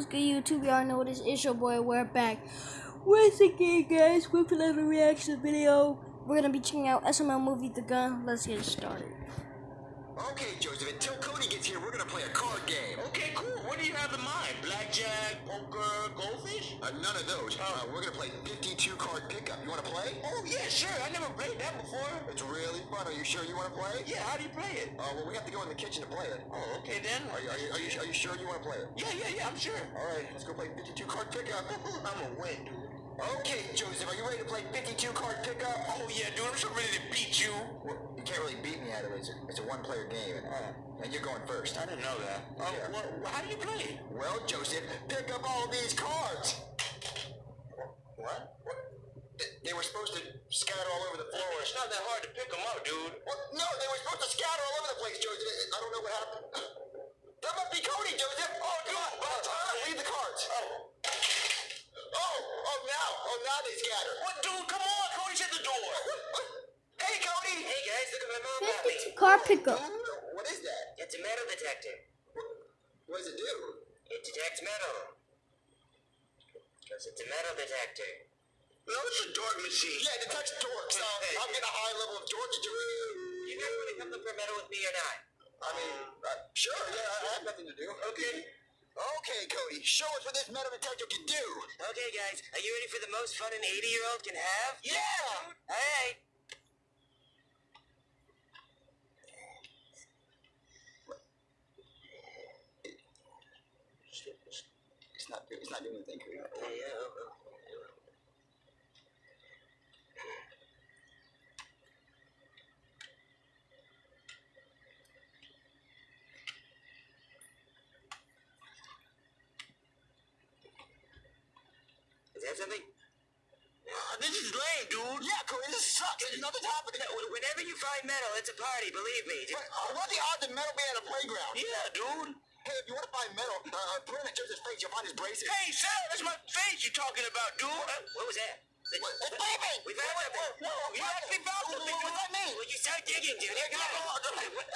What's good, YouTube? Y'all know this is your boy. We're back once again, guys, with another reaction video. We're gonna be checking out SML movie The Gun. Let's get started. Okay, Joseph, until Cody gets here, we're gonna play a card game. Okay, cool. What do you have in mind? Blackjack, poker, goldfish? Uh, none of those. Uh, we're gonna play 52 card pickup. You wanna play? Oh, yeah, sure. I never played that before. It's really fun. Are you sure you wanna play? Yeah, how do you play it? Uh, well, we have to go in the kitchen to play it. Oh, okay then. Are you, are you, are you, are you sure you wanna play it? Yeah, yeah, yeah, I'm sure. All right, let's go play 52 card pickup. I'm a win, dude. Okay, Joseph, are you ready to play 52 card pickup? Oh, yeah, dude, I'm so ready to beat you. Well, you can't really beat me at it. It's a, it's a one-player game, and, uh, and you're going first. I didn't know that. Oh, Yeah. well, how do you play? Well, Joseph, pick up all these cards. What? They, they were supposed to scatter all over the floor. It's not that hard to pick them up, dude. What? No, they were supposed to scatter all over the place, Joseph. I don't know what happened. That must be Cody, Joseph. Oh, about time. Leave the cards. Oh. Oh, oh, now. Oh, now they scatter. What, dude? Come on, Cody's at the door. Hey, Cody. Hey, guys, look at my mom got me. 52 car pickup. What is that? It's a metal detector. What does it do? It detects metal. Because it's a metal detector. No, it's a dork machine. Yeah, it detects dorks. Uh, I'm getting a high level of dorkage. You guys want to come look for metal with me or not? I mean, uh, sure, yeah, I have nothing to do. Okay. Okay, Cody, show us what this metal detector can do. Okay, guys, are you ready for the most fun an 80 year old can have? Yeah! All right. It's not, it's not doing anything, Cody. Yeah, yeah. oh, oh. Is that something? This is lame, dude. Yeah, Cody, this sucks. There's nothing happening. Whenever you find metal, it's a party, believe me. Uh, what are the odds of metal being at a playground? Yeah, dude. Hey, if you want to find metal, uh, uh, put it in Joseph's face. You'll find his braces. Hey, Sal, that's my face you're talking about, dude. what was that? What- it's beeping! We found Wait, something. whoa, whoa, you actually found What- something. what does that mean? Well, you start digging, dude. Yeah, come on, come on. What-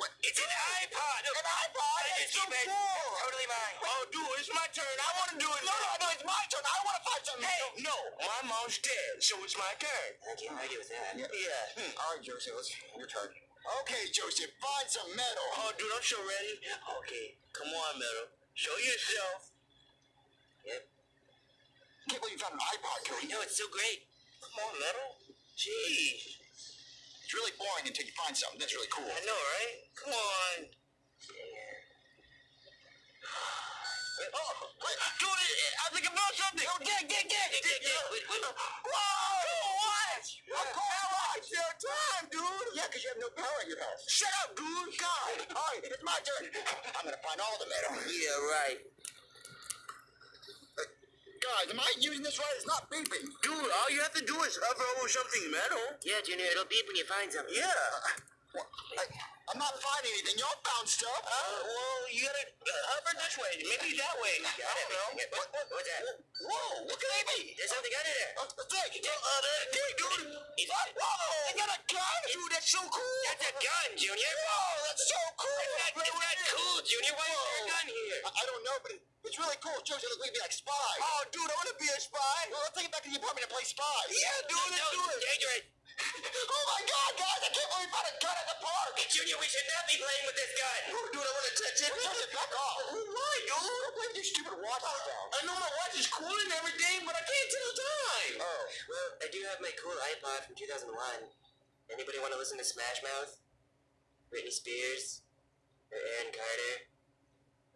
what- It's an iPod. Look, An iPod? It's so cool. Totally mine. Oh, dude, it's my turn. I want to do it. No, no, no, it's my turn. I want to find something. Hey, no, my mom's dead, so it's my turn. I can't argue with that. Yeah. Yeah. Hmm. All right, Joseph, let's, your turn. Okay, Joseph, find some metal. Oh, dude, I'm so ready. Okay, come on, Metal. Show yourself. Yep. can't believe you found an iPod, Cody. You know, it's so great. Come on, Metal. Jeez. It's really boring until you find something that's really cool. I know, right? Come on. Oh, wait, dude, I think I found something. Oh. Dig, dig, dig. Wait, wait. Whoa, what? Of course not. It's your time, dude. Yeah, because you have no power in your house. Shut up, dude. God. All right, it's my turn. I'm gonna find all the metal. Yeah, right. Guys, am I using this right? It's not beeping. Dude, all you have to do is hover over something metal. Yeah, Junior, it'll beep when you find something. Yeah. I'm not finding anything. Y'all found stuff. Uh, well, you gotta uh, hover this way. Maybe that way. I don't know. What, what, what's that? Whoa, look at me. There's something under there. Uh, Dick, Uh, uh, there, dude. Is that? Whoa! I got a gun! Dude, that's so cool! That's a gun, Junior. Whoa, that's so cool! That's not, that's not cool, Junior. Why is there a gun here? I, I don't know, but it, it's really cool. Josie looks like me like spy. Oh, dude, I want to be a spy. Well, let's take it back to the apartment and play spy. Yeah, dude, let's do it. dangerous. Oh my God, guys! I can't believe we found a gun at the park. Junior, we should not be playing with this gun. Dude, I want to touch it. Touch it, back off. Why, dude? Don't play with your stupid watch down. I know my watch is cool and everything, but I can't tell the time. Oh. Well, I do have my cool iPod from 2001. Anybody want to listen to Smash Mouth? Britney Spears? Or Aaron Carter?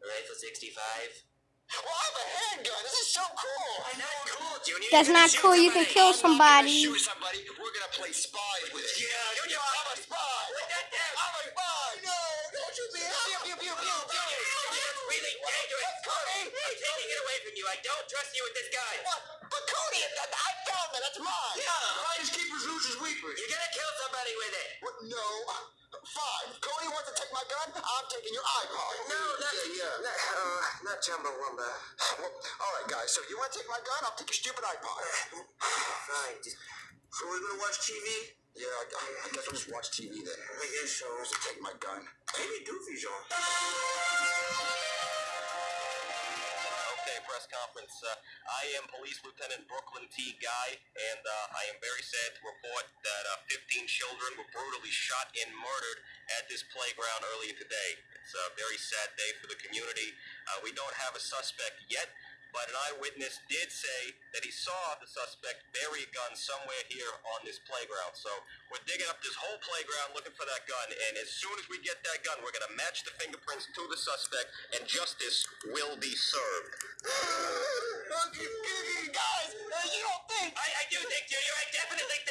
Or Eiffel 65? Well, I have a handgun. This is so cool. Not cool, Junior. That's not shoot cool. You can somebody. kill I'm somebody. shoot somebody. We're gonna play spies with it. Yeah, Junior, I'm a spy. Put that down. I'm a spy. No, don't shoot me. Pew, pew, pew, pew, oh, pew. That's really dangerous. Cody. I'm taking it away from you. I don't trust you with this gun. What? But Cody, I, I found that. That's mine. Yeah. Finders keepers, losers weepers. You're gonna kill somebody with it. What? No. Fine. Cody wants to take my gun, I'm taking your iPod. No, not Yeah, yeah. Not Chumbawamba. Well, all right, guys. So you want to take my gun? I'll take your stupid iPod. Fine. So we're gonna watch TV? Yeah, I, I guess I'll just watch TV then. I guess so. Just take my gun. Maybe Doofy's on. today press conference. Uh, I am Police Lieutenant Brooklyn T. Guy, and uh, I am very sad to report that uh, 15 children were brutally shot and murdered at this playground earlier today. It's a very sad day for the community. Uh, we don't have a suspect yet, but an eyewitness did say that he saw the suspect bury a gun somewhere here on this playground. So we're digging up this whole playground looking for that gun, and as soon as we get that gun, we're going to match the fingerprints to the suspect, and justice will be served. Guys, you don't think? I, I do think, Junior. I definitely think.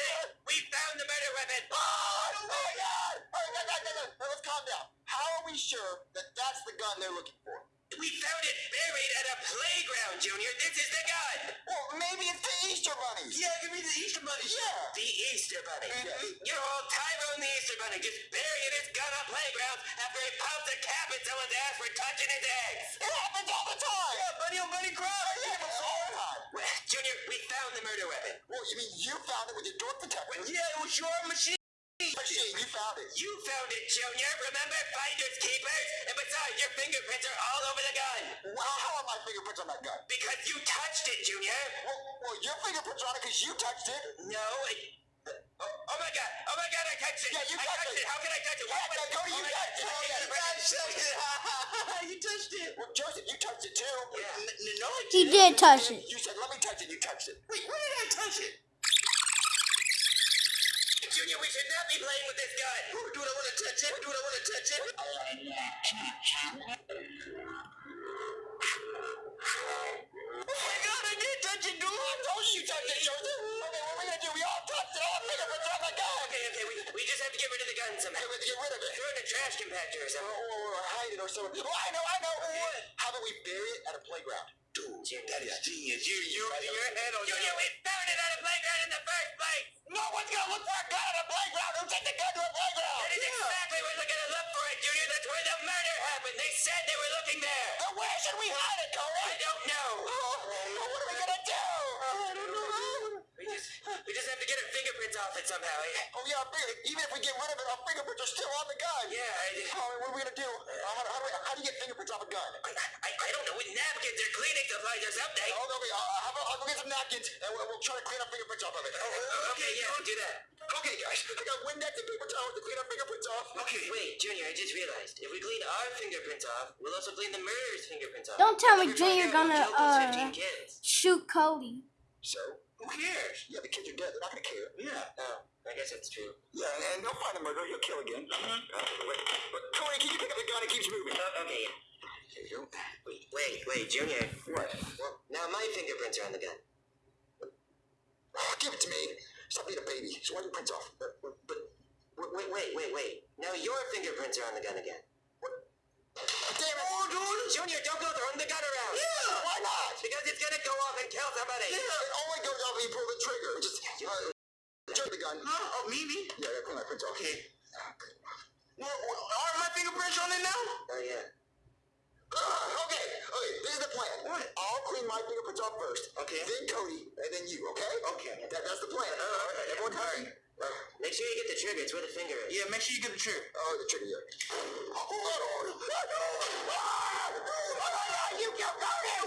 We found the murder weapon. Oh, my God! All right, guys, guys, guys, guys, let's calm down. How are we sure that that's the gun they're looking for? We found it buried at a playground, Junior. This is the gun. Well, maybe it's the Easter Bunny. Yeah, give me the Easter Bunny. Yeah. The Easter Bunny. Mhm. Your old Tyrone the Easter Bunny just burying his gun on playgrounds after he pounds a cap in someone's ass for touching his eggs. It happens all the time. Yeah, bunny on bunny crime. It happens all the time. Well, Junior, we found the murder weapon. Well, you mean you found it with your dork detector? Yeah, it was your machine. Machine, you found it. You found it, Junior. Remember finders keepers? And besides, your fingerprints are all over the gun. Well, how are my fingerprints on that gun? Because you touched it, Junior. Well, well your fingerprints are on it because you touched it. No, it... Oh, oh my god! Oh my god! I touched it! Yeah, you I touched touched it. it. How can I touch it? Yeah, What- no, Cody, you oh my touched it. God. Oh, yeah, I touched touched it. you touched it. Well, Joseph, you touched it too. Yeah. N- n- no, I He didn't. did touch it. You said, let me touch it. You touched it. Wait, when did I touch it? Junior, we should not be playing with this gun. Dude, I want to touch it. Dude, I want to touch it. Oh my god, I did touch it, dude. I told you you touched it, Joseph. Okay, what are we gonna do? We all touched it. All fingerprints on the gun. Okay, okay, we, we just have to get rid of the gun somehow. We have to get rid of it. Throw it in a trash compactor or Or, something. or, or hide it or something. Oh, I know, I know. What? How about we bury it at a playground? Dude, That is genius. You, you, your head on Junior, we found it at a playground in the first it somehow. eh? Oh yeah, our finger, even if we get rid of it, our fingerprints are still on the gun. Yeah, I, Oh, what are we gonna do? Uh, how, how, do we, how do you get fingerprints off a gun? I, I don't know. With napkins or cleaning supplies or something. Oh, okay, how about I'll go get some napkins and we'll, we'll try to clean our fingerprints off of it. Oh, okay, yeah, we'll do that. Okay, guys, I got Windex and paper towels to clean our fingerprints off. Okay. Wait, Junior, I just realized. If we clean our fingerprints off, we'll also clean the murderer's fingerprints off. Don't tell me Everybody Junior there gonna, killed those uh, Shoot Cody. So, who cares? Yeah, the kids are dead. They're not gonna care. Yeah. Oh, I guess that's true. Yeah, and, and they'll find the murderer. He'll kill again. Uh, wait, but, Cody, can you pick up the gun? It keeps moving. Uh, okay, yeah. You go. Wait, wait, wait, Junior. What? Well, now my fingerprints are on the gun. Oh, give it to me. Stop being a baby. So why do you prints off? But, but, but wait, wait, wait, wait. Now your fingerprints are on the gun again. What? Damn it! Oh, dude! Junior, don't go throwing the gun around. Yeah, why not? Because it's gonna go off and kill somebody. Yeah, it only goes off when you pull the trigger. Just uh, jerk the gun. Oh, me, me? Yeah, yeah, clean my prints off. Okay. Well, well, are my fingerprints on it now? Oh, yeah. Uh, okay, okay, this is the plan. What? I'll clean my fingerprints off first. Okay. Then Cody, and then you, okay? Okay. That, that's the plan. Oh, all right. Everyone All happy? Make sure you get the trigger. It's where the finger is. Yeah, make sure you get the trigger. Oh, the trigger, yeah. Hold on. Ah! Ah! You killed Cody!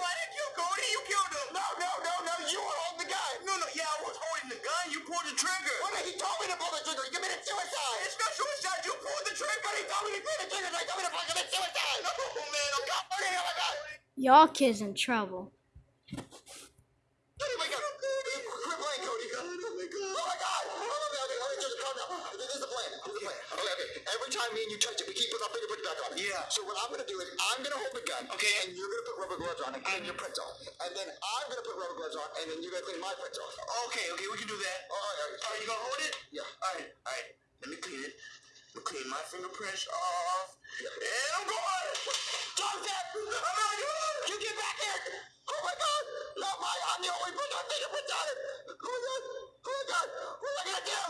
Okay, okay. Every time me and you touch it, we keep putting our fingerprints back on it. Yeah. So what I'm going to do is I'm going to hold the gun. Okay. And you're going to put rubber gloves on and clean your prints off. And then I'm going to put rubber gloves on and then you're going to clean my prints off. Okay, okay, we can do that. All right, all right. All right, you going to hold it? Yeah. All right, all right. Let me clean it. Clean my fingerprints off. And I'm going. Joseph! I'm out here! You get back here! Oh my god! Not my, I'm the only person with fingerprints on it! Oh my god! Oh my god! What am I gonna do?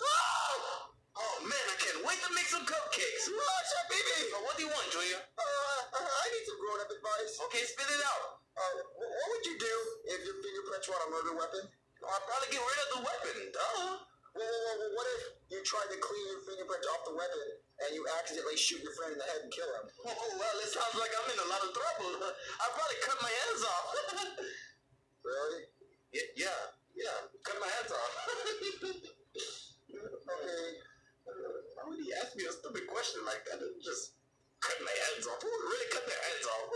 Ah! Oh man, I can't wait to make some cupcakes! Oh, shit, baby! what do you want, Junior? Uh, I need some grown-up advice. Okay, spit it out. Uh, what would you do if your fingerprints were on a murder weapon? I'd probably get rid of the weapon, duh. Whoa, what if you tried to clean your fingerprints off the weapon and you accidentally shoot your friend in the head and kill him? Oh, well, it sounds like I'm in a lot of trouble. I'll probably cut my hands off. Really? Y- yeah, yeah, cut my hands off. Okay. Why would he ask me a stupid question like that? Just cut my hands off. Who would really cut their hands off?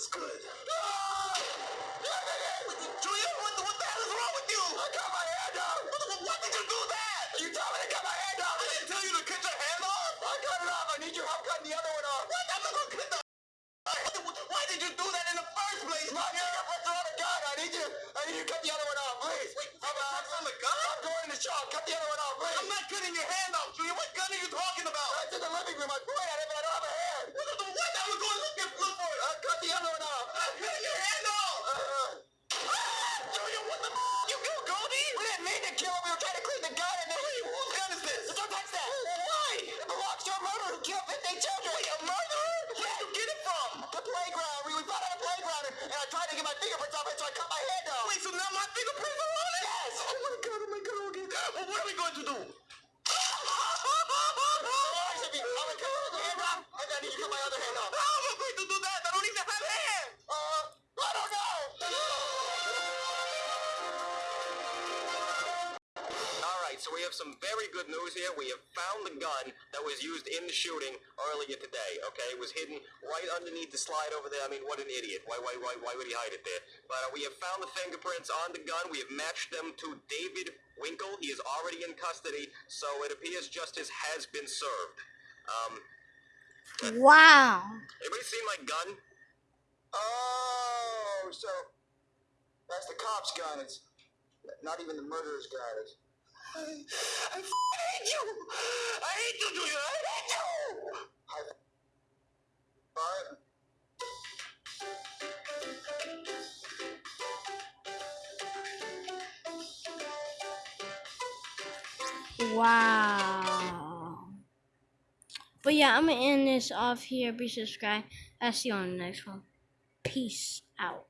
Man, good. What are we going to do? How am I going to do have some very good news here. We have found the gun that was used in the shooting earlier today. Okay, it was hidden right underneath the slide over there. I mean, what an idiot! Why, why, why, why would he hide it there? But uh, we have found the fingerprints on the gun. We have matched them to David Winkle. He is already in custody, so it appears justice has been served. Um, Wow. anybody seen my gun? Oh, so that's the cop's gun. It's not even the murderer's gun. It's I, I hate you. I hate you. I hate you. right. Wow. But yeah, I'm gonna end this off here. Be subscribed. I'll see you on the next one. Peace out.